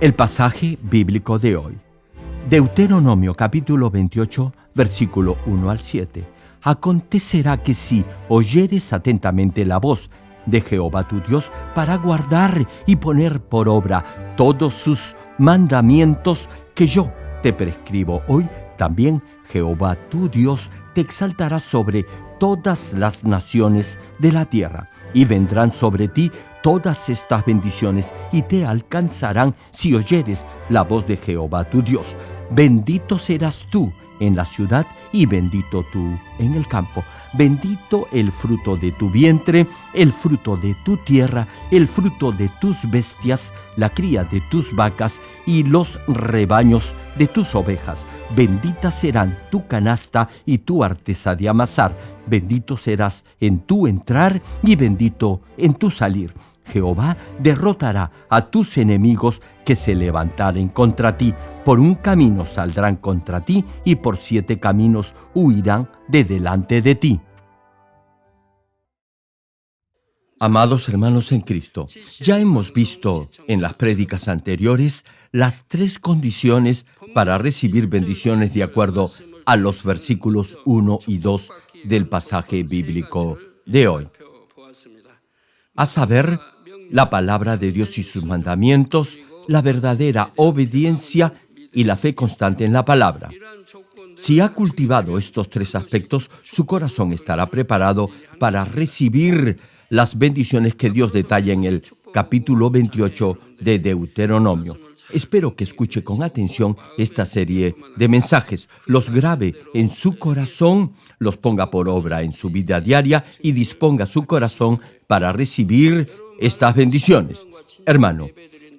El pasaje bíblico de hoy. Deuteronomio capítulo 28, versículo 1 al 7. Acontecerá que si oyeres atentamente la voz de Jehová tu Dios para guardar y poner por obra todos sus mandamientos que yo te prescribo hoy, también Jehová tu Dios te exaltará sobre todas las naciones de la tierra, y vendrán sobre ti todas estas bendiciones y te alcanzarán si oyeres la voz de Jehová tu Dios. Bendito serás tú en la ciudad y bendito tú en el campo. Bendito el fruto de tu vientre, el fruto de tu tierra, el fruto de tus bestias, la cría de tus vacas y los rebaños de tus ovejas. Bendita serán tu canasta y tu artesa de amasar. Bendito serás en tu entrar y bendito en tu salir Jehová derrotará a tus enemigos que se levantaren contra ti. Por un camino saldrán contra ti y por siete caminos huirán de delante de ti. Amados hermanos en Cristo, ya hemos visto en las prédicas anteriores las tres condiciones para recibir bendiciones de acuerdo a los versículos 1 y 2 del pasaje bíblico de hoy. A saber, la palabra de Dios y sus mandamientos, la verdadera obediencia y la fe constante en la palabra. Si ha cultivado estos tres aspectos, su corazón estará preparado para recibir las bendiciones que Dios detalla en el capítulo 28 de Deuteronomio. Espero que escuche con atención esta serie de mensajes, los grabe en su corazón, los ponga por obra en su vida diaria y disponga su corazón para recibir estas bendiciones. Hermano,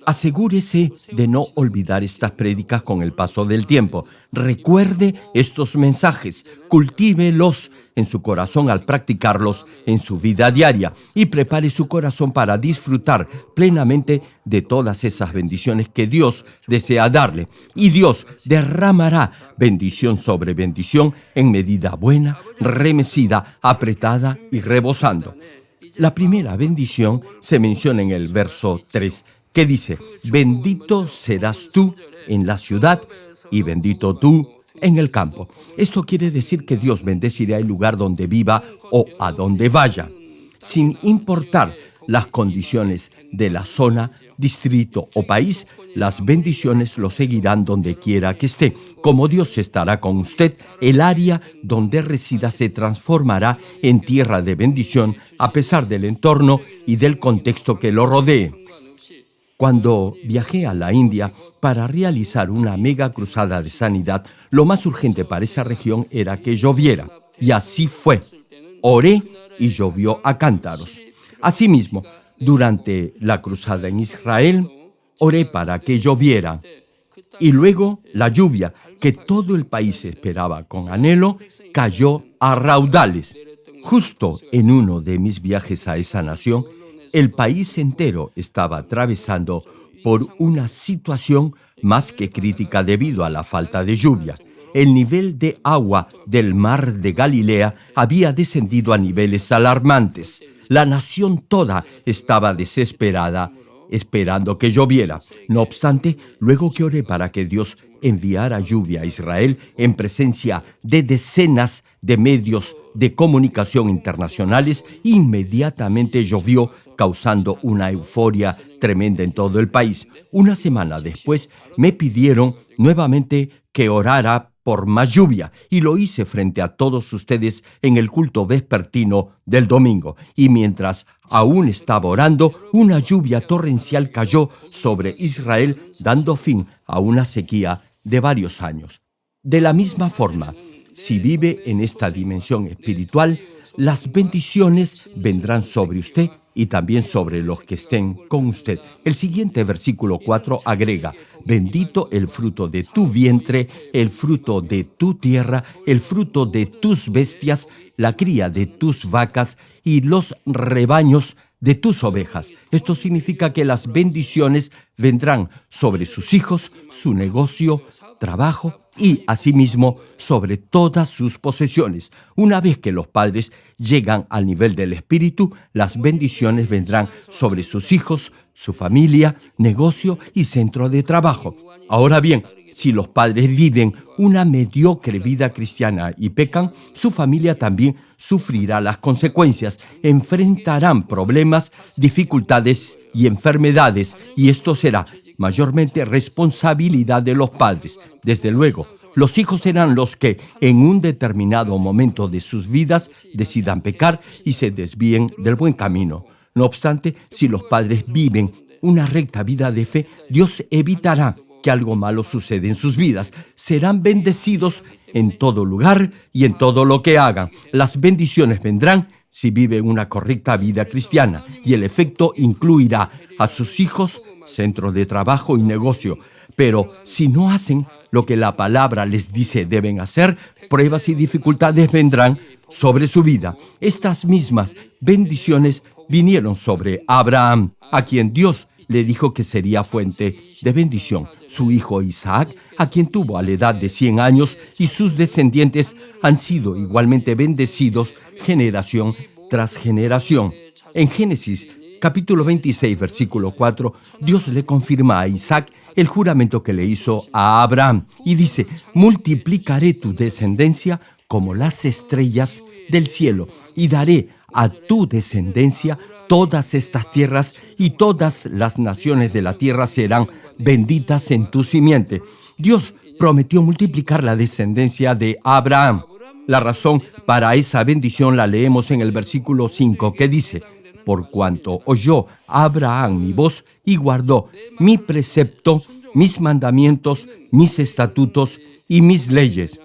asegúrese de no olvidar estas prédicas con el paso del tiempo. Recuerde estos mensajes, cultívelos en su corazón al practicarlos en su vida diaria y prepare su corazón para disfrutar plenamente de todas esas bendiciones que Dios desea darle. Y Dios derramará bendición sobre bendición en medida buena, remecida, apretada y rebosando. La primera bendición se menciona en el verso 3, que dice, bendito serás tú en la ciudad y bendito tú en el campo. Esto quiere decir que Dios bendecirá el lugar donde viva o a donde vaya, sin importar las condiciones de la zona, distrito o país, las bendiciones lo seguirán donde quiera que esté. Como Dios estará con usted, el área donde resida se transformará en tierra de bendición a pesar del entorno y del contexto que lo rodee. Cuando viajé a la India para realizar una mega cruzada de sanidad, lo más urgente para esa región era que lloviera. Y así fue. Oré y llovió a cántaros. Asimismo, durante la cruzada en Israel, oré para que lloviera. Y luego la lluvia, que todo el país esperaba con anhelo, cayó a raudales. Justo en uno de mis viajes a esa nación, el país entero estaba atravesando por una situación más que crítica debido a la falta de lluvia. El nivel de agua del mar de Galilea había descendido a niveles alarmantes. La nación toda estaba desesperada, esperando que lloviera. No obstante, luego que oré para que Dios enviara lluvia a Israel en presencia de decenas de medios de comunicación internacionales, inmediatamente llovió, causando una euforia tremenda en todo el país. Una semana después me pidieron nuevamente que orara por más lluvia, y lo hice frente a todos ustedes en el culto vespertino del domingo. Y mientras aún estaba orando, una lluvia torrencial cayó sobre Israel, dando fin a una sequía de varios años. De la misma forma, si vive en esta dimensión espiritual, las bendiciones vendrán sobre usted y también sobre los que estén con usted. El siguiente versículo 4 agrega, bendito el fruto de tu vientre, el fruto de tu tierra, el fruto de tus bestias, la cría de tus vacas y los rebaños de tus ovejas. Esto significa que las bendiciones vendrán sobre sus hijos, su negocio, trabajo y asimismo sobre todas sus posesiones. Una vez que los padres llegan al nivel del Espíritu, las bendiciones vendrán sobre sus hijos, su familia, negocio y centro de trabajo. Ahora bien, si los padres viven una mediocre vida cristiana y pecan, su familia también sufrirá las consecuencias, enfrentarán problemas, dificultades y enfermedades, y esto será mayormente responsabilidad de los padres. Desde luego, los hijos serán los que en un determinado momento de sus vidas decidan pecar y se desvíen del buen camino. No obstante, si los padres viven una recta vida de fe, Dios evitará que algo malo suceda en sus vidas. Serán bendecidos en todo lugar y en todo lo que hagan. Las bendiciones vendrán si viven una correcta vida cristiana y el efecto incluirá a sus hijos, centro de trabajo y negocio. Pero si no hacen lo que la palabra les dice deben hacer, pruebas y dificultades vendrán sobre su vida. Estas mismas bendiciones vinieron sobre Abraham, a quien Dios le dijo que sería fuente de bendición. Su hijo Isaac, a quien tuvo a la edad de 100 años, y sus descendientes han sido igualmente bendecidos generación tras generación. En Génesis capítulo 26, versículo 4, Dios le confirma a Isaac el juramento que le hizo a Abraham y dice, multiplicaré tu descendencia como las estrellas del cielo y daré a tu descendencia todas estas tierras y todas las naciones de la tierra serán benditas en tu simiente. Dios prometió multiplicar la descendencia de Abraham. La razón para esa bendición la leemos en el versículo 5 que dice, por cuanto oyó Abraham mi voz y guardó mi precepto, mis mandamientos, mis estatutos y mis leyes.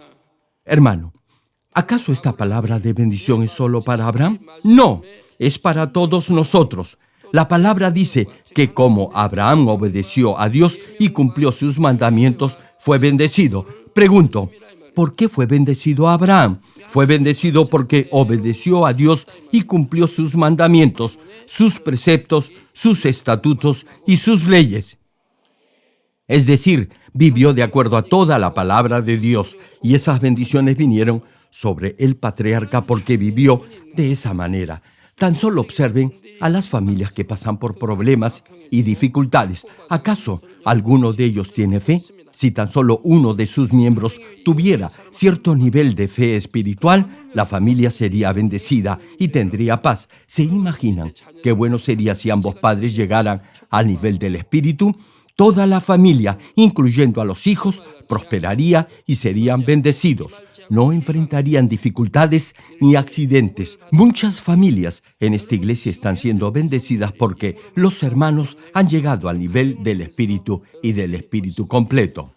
Hermano, ¿acaso esta palabra de bendición es solo para Abraham? No, es para todos nosotros. La palabra dice que como Abraham obedeció a Dios y cumplió sus mandamientos, fue bendecido. Pregunto, ¿por qué fue bendecido Abraham? Fue bendecido porque obedeció a Dios y cumplió sus mandamientos, sus preceptos, sus estatutos y sus leyes. Es decir, vivió de acuerdo a toda la palabra de Dios y esas bendiciones vinieron sobre el patriarca porque vivió de esa manera. Tan solo observen a las familias que pasan por problemas y dificultades. ¿Acaso alguno de ellos tiene fe? Si tan solo uno de sus miembros tuviera cierto nivel de fe espiritual, la familia sería bendecida y tendría paz. ¿Se imaginan qué bueno sería si ambos padres llegaran al nivel del espíritu? Toda la familia, incluyendo a los hijos, prosperaría y serían bendecidos no enfrentarían dificultades ni accidentes. Muchas familias en esta iglesia están siendo bendecidas porque los hermanos han llegado al nivel del Espíritu y del Espíritu completo.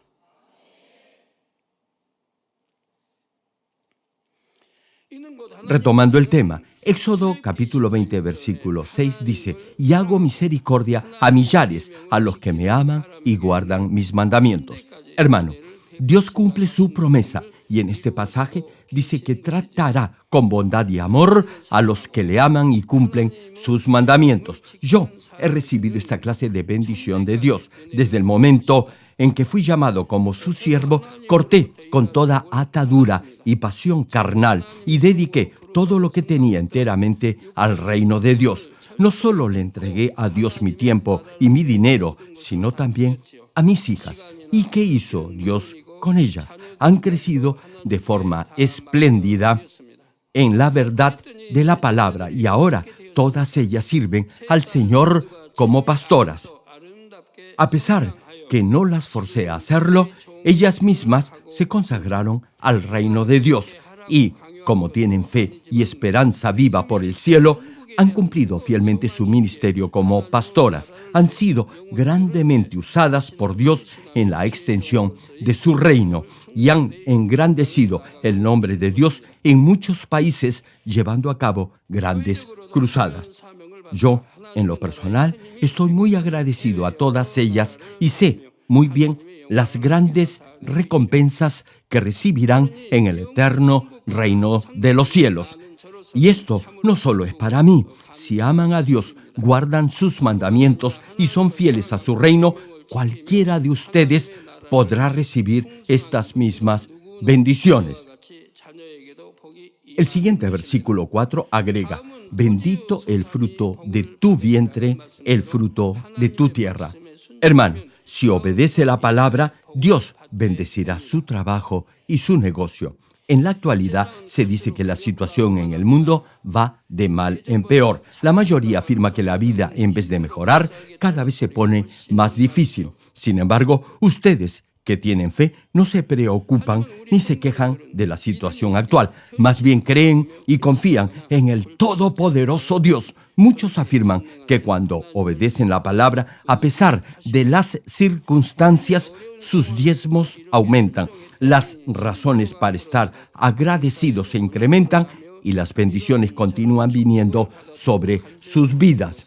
Retomando el tema, Éxodo capítulo 20 versículo 6 dice, y hago misericordia a millares, a los que me aman y guardan mis mandamientos. Hermano, Dios cumple su promesa y en este pasaje dice que tratará con bondad y amor a los que le aman y cumplen sus mandamientos. Yo he recibido esta clase de bendición de Dios. Desde el momento en que fui llamado como su siervo, corté con toda atadura y pasión carnal y dediqué todo lo que tenía enteramente al reino de Dios. No solo le entregué a Dios mi tiempo y mi dinero, sino también a mis hijas. ¿Y qué hizo Dios con ellas? han crecido de forma espléndida en la verdad de la palabra y ahora todas ellas sirven al Señor como pastoras. A pesar que no las forcé a hacerlo, ellas mismas se consagraron al reino de Dios y, como tienen fe y esperanza viva por el cielo, han cumplido fielmente su ministerio como pastoras, han sido grandemente usadas por Dios en la extensión de su reino y han engrandecido el nombre de Dios en muchos países llevando a cabo grandes cruzadas. Yo, en lo personal, estoy muy agradecido a todas ellas y sé muy bien las grandes recompensas que recibirán en el eterno reino de los cielos. Y esto no solo es para mí. Si aman a Dios, guardan sus mandamientos y son fieles a su reino, cualquiera de ustedes podrá recibir estas mismas bendiciones. El siguiente versículo 4 agrega, bendito el fruto de tu vientre, el fruto de tu tierra. Hermano, si obedece la palabra, Dios bendecirá su trabajo y su negocio. En la actualidad se dice que la situación en el mundo va de mal en peor. La mayoría afirma que la vida, en vez de mejorar, cada vez se pone más difícil. Sin embargo, ustedes que tienen fe no se preocupan ni se quejan de la situación actual. Más bien creen y confían en el Todopoderoso Dios. Muchos afirman que cuando obedecen la palabra, a pesar de las circunstancias, sus diezmos aumentan, las razones para estar agradecidos se incrementan y las bendiciones continúan viniendo sobre sus vidas.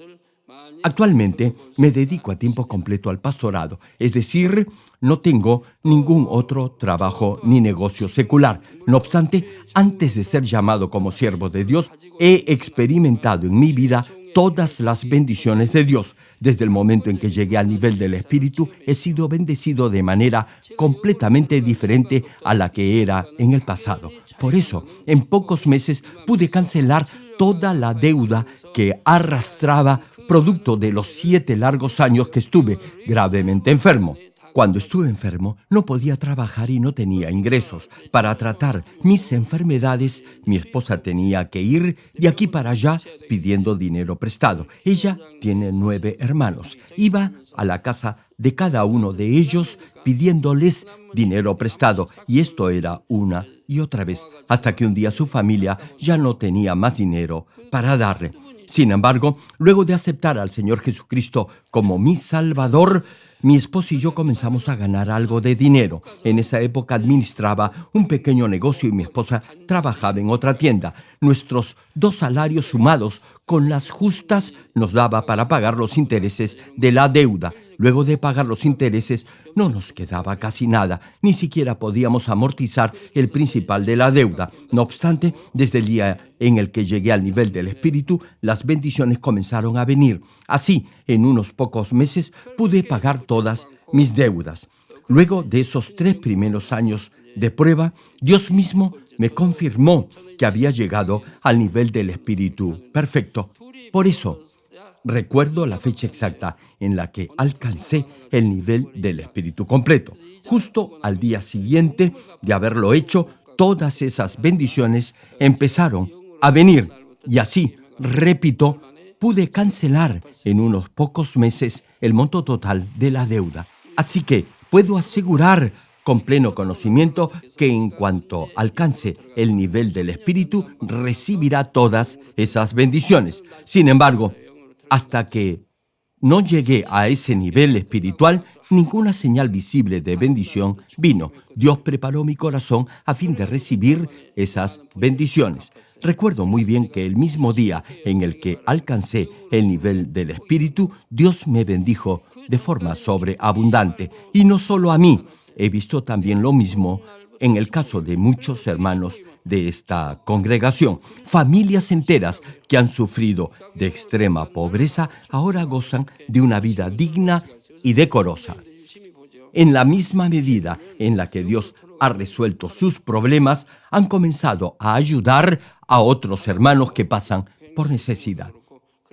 Actualmente me dedico a tiempo completo al pastorado, es decir, no tengo ningún otro trabajo ni negocio secular. No obstante, antes de ser llamado como siervo de Dios, he experimentado en mi vida todas las bendiciones de Dios. Desde el momento en que llegué al nivel del Espíritu, he sido bendecido de manera completamente diferente a la que era en el pasado. Por eso, en pocos meses pude cancelar toda la deuda que arrastraba producto de los siete largos años que estuve gravemente enfermo. Cuando estuve enfermo, no podía trabajar y no tenía ingresos. Para tratar mis enfermedades, mi esposa tenía que ir de aquí para allá pidiendo dinero prestado. Ella tiene nueve hermanos. Iba a la casa de cada uno de ellos pidiéndoles dinero prestado. Y esto era una y otra vez, hasta que un día su familia ya no tenía más dinero para darle. Sin embargo, luego de aceptar al Señor Jesucristo como mi Salvador, mi esposo y yo comenzamos a ganar algo de dinero. En esa época administraba un pequeño negocio y mi esposa trabajaba en otra tienda. Nuestros dos salarios sumados con las justas nos daba para pagar los intereses de la deuda. Luego de pagar los intereses no nos quedaba casi nada, ni siquiera podíamos amortizar el principal de la deuda. No obstante, desde el día en el que llegué al nivel del espíritu, las bendiciones comenzaron a venir. Así, en unos pocos meses pude pagar todas mis deudas. Luego de esos tres primeros años de prueba, Dios mismo me confirmó que había llegado al nivel del espíritu perfecto. Por eso, recuerdo la fecha exacta en la que alcancé el nivel del espíritu completo. Justo al día siguiente de haberlo hecho, todas esas bendiciones empezaron a venir. Y así, repito, pude cancelar en unos pocos meses el monto total de la deuda. Así que puedo asegurar con pleno conocimiento que en cuanto alcance el nivel del Espíritu, recibirá todas esas bendiciones. Sin embargo, hasta que no llegué a ese nivel espiritual, ninguna señal visible de bendición vino. Dios preparó mi corazón a fin de recibir esas bendiciones. Recuerdo muy bien que el mismo día en el que alcancé el nivel del Espíritu, Dios me bendijo de forma sobreabundante. Y no solo a mí, he visto también lo mismo en el caso de muchos hermanos de esta congregación. Familias enteras que han sufrido de extrema pobreza ahora gozan de una vida digna y decorosa. En la misma medida en la que Dios ha resuelto sus problemas, han comenzado a ayudar a otros hermanos que pasan por necesidad.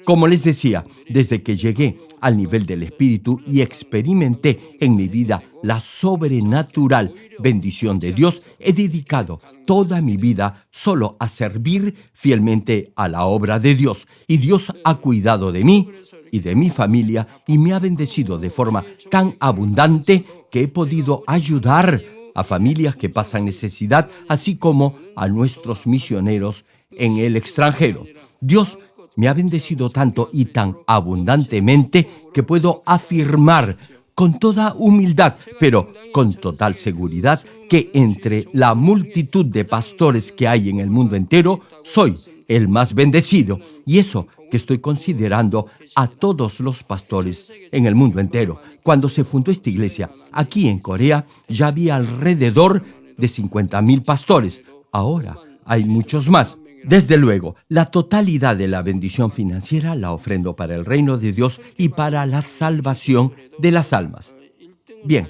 Como les decía, desde que llegué al nivel del Espíritu y experimenté en mi vida la sobrenatural bendición de Dios, he dedicado toda mi vida solo a servir fielmente a la obra de Dios. Y Dios ha cuidado de mí y de mi familia y me ha bendecido de forma tan abundante que he podido ayudar a familias que pasan necesidad, así como a nuestros misioneros en el extranjero. Dios me ha bendecido tanto y tan abundantemente que puedo afirmar con toda humildad, pero con total seguridad, que entre la multitud de pastores que hay en el mundo entero, soy el más bendecido. Y eso que estoy considerando a todos los pastores en el mundo entero. Cuando se fundó esta iglesia, aquí en Corea, ya había alrededor de 50 mil pastores. Ahora hay muchos más. Desde luego, la totalidad de la bendición financiera la ofrendo para el reino de Dios y para la salvación de las almas. Bien,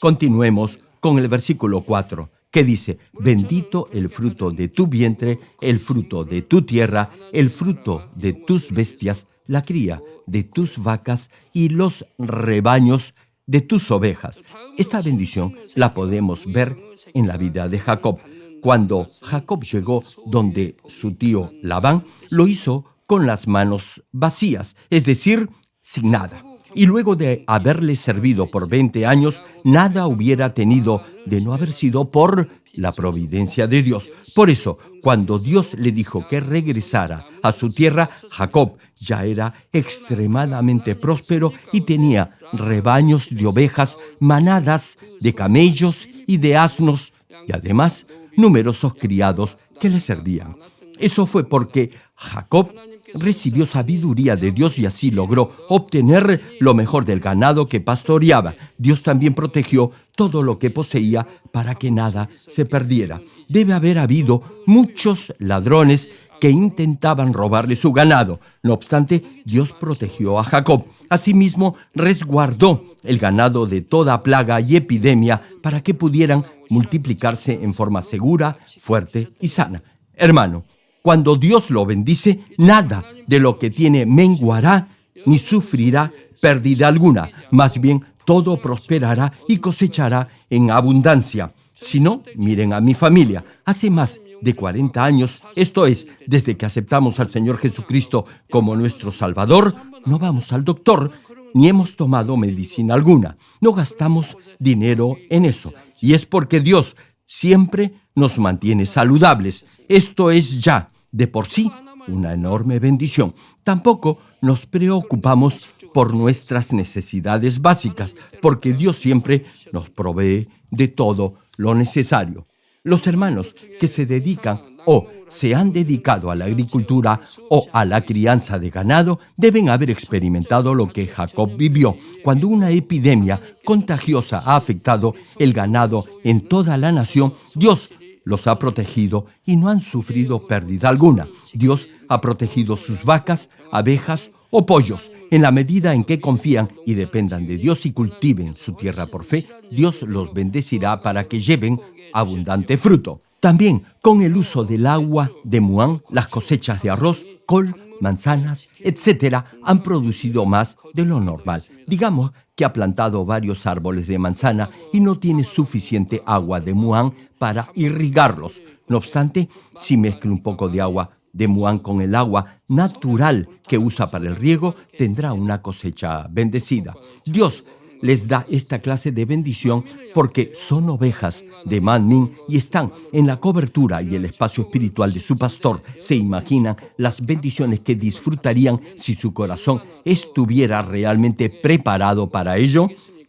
continuemos con el versículo 4, que dice, bendito el fruto de tu vientre, el fruto de tu tierra, el fruto de tus bestias, la cría de tus vacas y los rebaños de tus ovejas. Esta bendición la podemos ver en la vida de Jacob. Cuando Jacob llegó donde su tío Labán, lo hizo con las manos vacías, es decir, sin nada y luego de haberle servido por 20 años, nada hubiera tenido de no haber sido por la providencia de Dios. Por eso, cuando Dios le dijo que regresara a su tierra, Jacob ya era extremadamente próspero y tenía rebaños de ovejas, manadas de camellos y de asnos, y además numerosos criados que le servían. Eso fue porque Jacob recibió sabiduría de Dios y así logró obtener lo mejor del ganado que pastoreaba. Dios también protegió todo lo que poseía para que nada se perdiera. Debe haber habido muchos ladrones que intentaban robarle su ganado. No obstante, Dios protegió a Jacob. Asimismo, resguardó el ganado de toda plaga y epidemia para que pudieran multiplicarse en forma segura, fuerte y sana. Hermano, cuando Dios lo bendice, nada de lo que tiene menguará ni sufrirá pérdida alguna. Más bien, todo prosperará y cosechará en abundancia. Si no, miren a mi familia. Hace más de 40 años, esto es, desde que aceptamos al Señor Jesucristo como nuestro Salvador, no vamos al doctor ni hemos tomado medicina alguna. No gastamos dinero en eso. Y es porque Dios siempre nos mantiene saludables. Esto es ya de por sí una enorme bendición. Tampoco nos preocupamos por nuestras necesidades básicas, porque Dios siempre nos provee de todo lo necesario. Los hermanos que se dedican o se han dedicado a la agricultura o a la crianza de ganado deben haber experimentado lo que Jacob vivió cuando una epidemia contagiosa ha afectado el ganado en toda la nación. Dios los ha protegido y no han sufrido pérdida alguna. Dios ha protegido sus vacas, abejas o pollos. En la medida en que confían y dependan de Dios y cultiven su tierra por fe, Dios los bendecirá para que lleven abundante fruto. También con el uso del agua de Muán, las cosechas de arroz, col, manzanas, etcétera, han producido más de lo normal. Digamos que ha plantado varios árboles de manzana y no tiene suficiente agua de muán para irrigarlos. No obstante, si mezcla un poco de agua de muán con el agua natural que usa para el riego, tendrá una cosecha bendecida. Dios les da esta clase de bendición porque son ovejas de Manmin y están en la cobertura y el espacio espiritual de su pastor. Se imaginan las bendiciones que disfrutarían si su corazón estuviera realmente preparado para ello.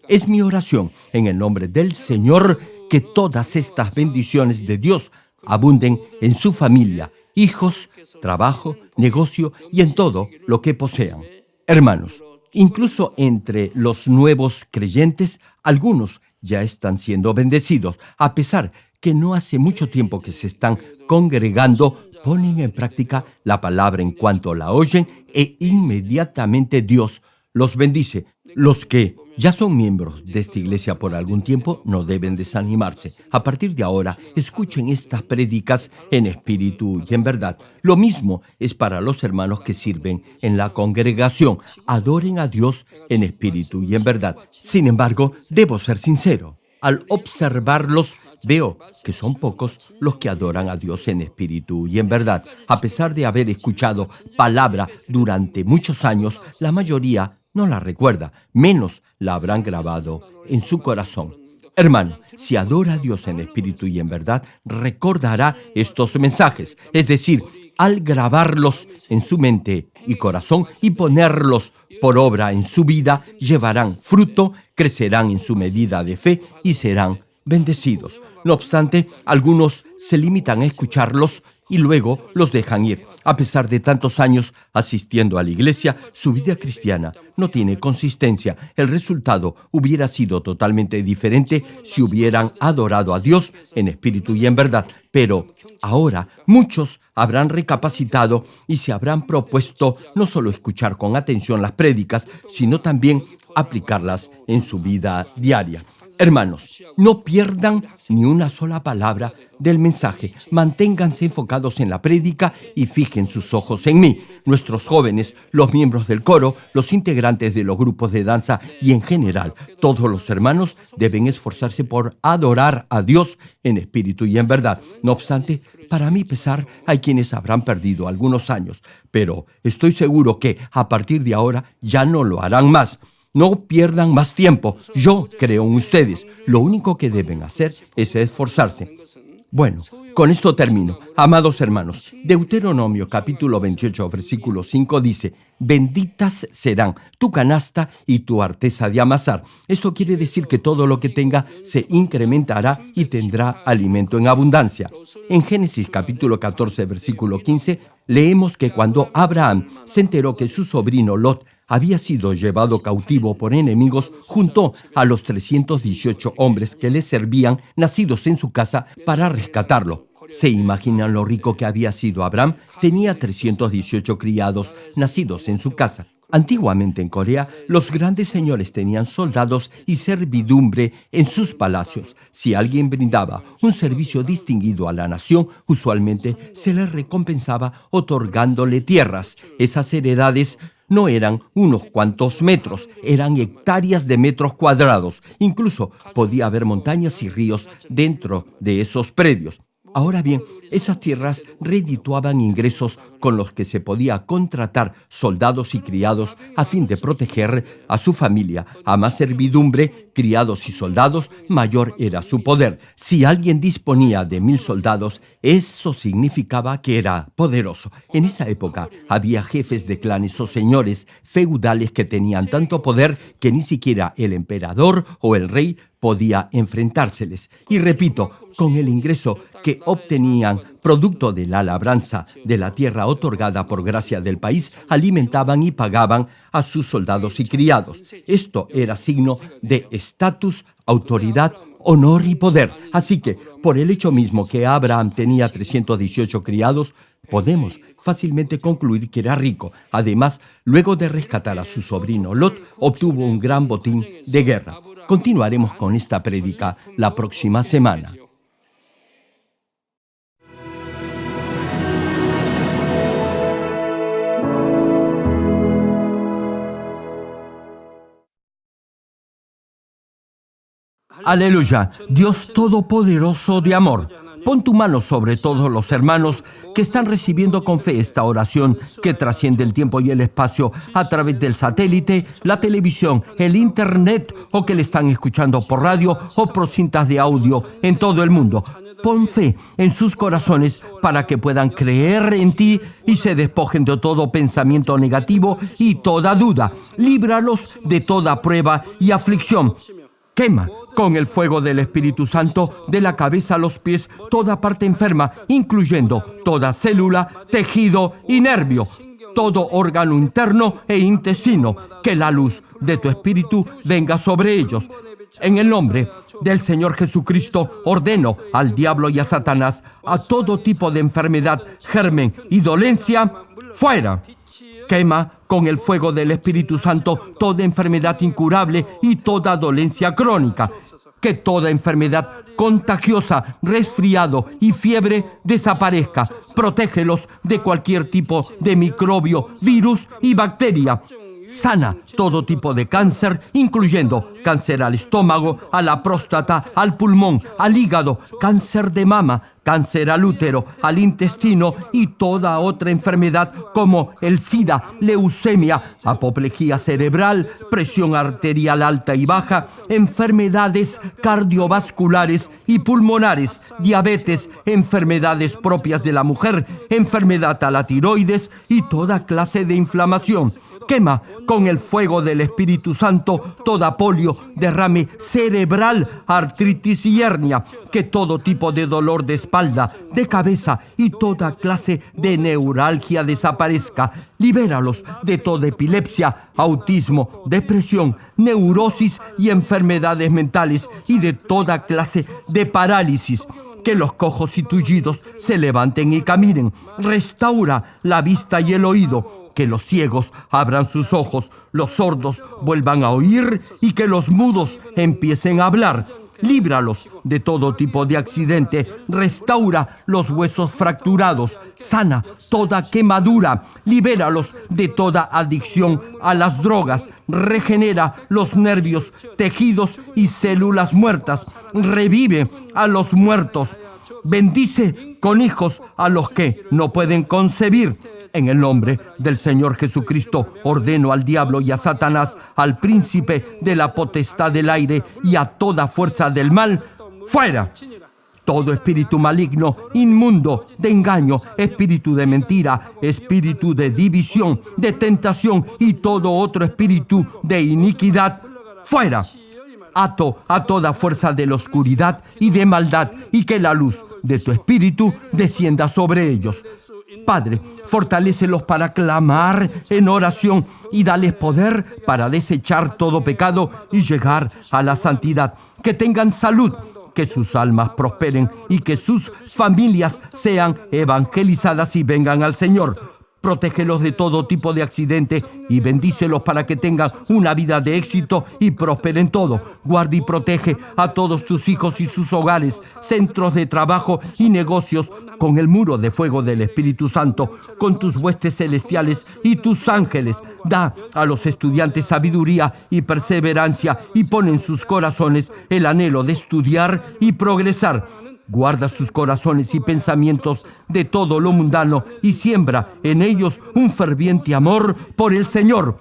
Es mi oración en el nombre del Señor que todas estas bendiciones de Dios abunden en su familia, hijos, trabajo, negocio y en todo lo que posean. Hermanos, Incluso entre los nuevos creyentes, algunos ya están siendo bendecidos, a pesar que no hace mucho tiempo que se están congregando, ponen en práctica la palabra en cuanto la oyen e inmediatamente Dios los bendice. Los que ya son miembros de esta iglesia por algún tiempo no deben desanimarse. A partir de ahora, escuchen estas prédicas en espíritu y en verdad. Lo mismo es para los hermanos que sirven en la congregación. Adoren a Dios en espíritu y en verdad. Sin embargo, debo ser sincero. Al observarlos, veo que son pocos los que adoran a Dios en espíritu y en verdad. A pesar de haber escuchado palabra durante muchos años, la mayoría no la recuerda, menos la habrán grabado en su corazón. Hermano, si adora a Dios en espíritu y en verdad, recordará estos mensajes, es decir, al grabarlos en su mente y corazón y ponerlos por obra en su vida, llevarán fruto, crecerán en su medida de fe y serán bendecidos. No obstante, algunos se limitan a escucharlos y luego los dejan ir. A pesar de tantos años asistiendo a la iglesia, su vida cristiana no tiene consistencia. El resultado hubiera sido totalmente diferente si hubieran adorado a Dios en espíritu y en verdad. Pero ahora muchos habrán recapacitado y se habrán propuesto no solo escuchar con atención las prédicas, sino también aplicarlas en su vida diaria. Hermanos, no pierdan ni una sola palabra del mensaje. Manténganse enfocados en la prédica y fijen sus ojos en mí. Nuestros jóvenes, los miembros del coro, los integrantes de los grupos de danza y en general todos los hermanos deben esforzarse por adorar a Dios en espíritu y en verdad. No obstante, para mi pesar, hay quienes habrán perdido algunos años, pero estoy seguro que a partir de ahora ya no lo harán más. No pierdan más tiempo. Yo creo en ustedes. Lo único que deben hacer es esforzarse. Bueno, con esto termino. Amados hermanos, Deuteronomio capítulo 28, versículo 5 dice, benditas serán tu canasta y tu arteza de amasar. Esto quiere decir que todo lo que tenga se incrementará y tendrá alimento en abundancia. En Génesis capítulo 14, versículo 15, leemos que cuando Abraham se enteró que su sobrino Lot había sido llevado cautivo por enemigos junto a los 318 hombres que le servían nacidos en su casa para rescatarlo. ¿Se imaginan lo rico que había sido Abraham? Tenía 318 criados nacidos en su casa. Antiguamente en Corea, los grandes señores tenían soldados y servidumbre en sus palacios. Si alguien brindaba un servicio distinguido a la nación, usualmente se le recompensaba otorgándole tierras. Esas heredades no eran unos cuantos metros, eran hectáreas de metros cuadrados. Incluso podía haber montañas y ríos dentro de esos predios. Ahora bien, esas tierras redituaban ingresos con los que se podía contratar soldados y criados a fin de proteger a su familia. A más servidumbre, criados y soldados, mayor era su poder. Si alguien disponía de mil soldados, eso significaba que era poderoso. En esa época había jefes de clanes o señores feudales que tenían tanto poder que ni siquiera el emperador o el rey podía enfrentárseles. Y repito, con el ingreso que obtenían producto de la labranza de la tierra otorgada por gracia del país, alimentaban y pagaban a sus soldados y criados. Esto era signo de estatus, autoridad, honor y poder. Así que, por el hecho mismo que Abraham tenía 318 criados, podemos fácilmente concluir que era rico. Además, luego de rescatar a su sobrino Lot, obtuvo un gran botín de guerra. Continuaremos con esta prédica la próxima semana. Aleluya, Dios Todopoderoso de amor. Pon tu mano sobre todos los hermanos que están recibiendo con fe esta oración que trasciende el tiempo y el espacio a través del satélite, la televisión, el internet o que le están escuchando por radio o por cintas de audio en todo el mundo. Pon fe en sus corazones para que puedan creer en ti y se despojen de todo pensamiento negativo y toda duda. Líbralos de toda prueba y aflicción. Quema con el fuego del Espíritu Santo de la cabeza a los pies toda parte enferma, incluyendo toda célula, tejido y nervio, todo órgano interno e intestino, que la luz de tu Espíritu venga sobre ellos. En el nombre del Señor Jesucristo ordeno al diablo y a Satanás a todo tipo de enfermedad, germen y dolencia, fuera. Quema con el fuego del Espíritu Santo toda enfermedad incurable y toda dolencia crónica. Que toda enfermedad contagiosa, resfriado y fiebre desaparezca. Protégelos de cualquier tipo de microbio, virus y bacteria. Sana todo tipo de cáncer, incluyendo cáncer al estómago, a la próstata, al pulmón, al hígado, cáncer de mama, cáncer al útero, al intestino y toda otra enfermedad como el SIDA, leucemia, apoplejía cerebral, presión arterial alta y baja, enfermedades cardiovasculares y pulmonares, diabetes, enfermedades propias de la mujer, enfermedad a la tiroides y toda clase de inflamación. Quema con el fuego del Espíritu Santo toda polio, derrame cerebral, artritis y hernia, que todo tipo de dolor de de cabeza y toda clase de neuralgia desaparezca. Libéralos de toda epilepsia, autismo, depresión, neurosis y enfermedades mentales y de toda clase de parálisis que los cojos y tullidos se levanten y caminen. Restaura la vista y el oído que los ciegos abran sus ojos, los sordos vuelvan a oír y que los mudos empiecen a hablar. Líbralos de todo tipo de accidente, restaura los huesos fracturados, sana toda quemadura, libéralos de toda adicción a las drogas, regenera los nervios, tejidos y células muertas, revive a los muertos, bendice con hijos a los que no pueden concebir. En el nombre del Señor Jesucristo ordeno al diablo y a Satanás, al príncipe de la potestad del aire y a toda fuerza del mal, fuera. Todo espíritu maligno, inmundo, de engaño, espíritu de mentira, espíritu de división, de tentación y todo otro espíritu de iniquidad, fuera. Ato a toda fuerza de la oscuridad y de maldad y que la luz de tu espíritu descienda sobre ellos. Padre, fortalécelos para clamar en oración y dales poder para desechar todo pecado y llegar a la santidad. Que tengan salud, que sus almas prosperen y que sus familias sean evangelizadas y vengan al Señor. Protégelos de todo tipo de accidente y bendícelos para que tengan una vida de éxito y prosperen todo. Guarda y protege a todos tus hijos y sus hogares, centros de trabajo y negocios con el muro de fuego del Espíritu Santo, con tus huestes celestiales y tus ángeles. Da a los estudiantes sabiduría y perseverancia y pon en sus corazones el anhelo de estudiar y progresar Guarda sus corazones y pensamientos de todo lo mundano y siembra en ellos un ferviente amor por el Señor.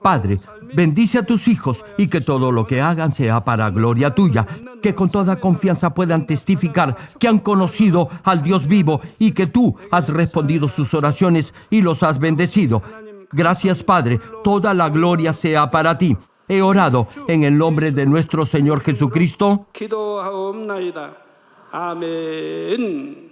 Padre, bendice a tus hijos y que todo lo que hagan sea para gloria tuya, que con toda confianza puedan testificar que han conocido al Dios vivo y que tú has respondido sus oraciones y los has bendecido. Gracias Padre, toda la gloria sea para ti. He orado en el nombre de nuestro Señor Jesucristo. 기도하옵나이다. 아멘.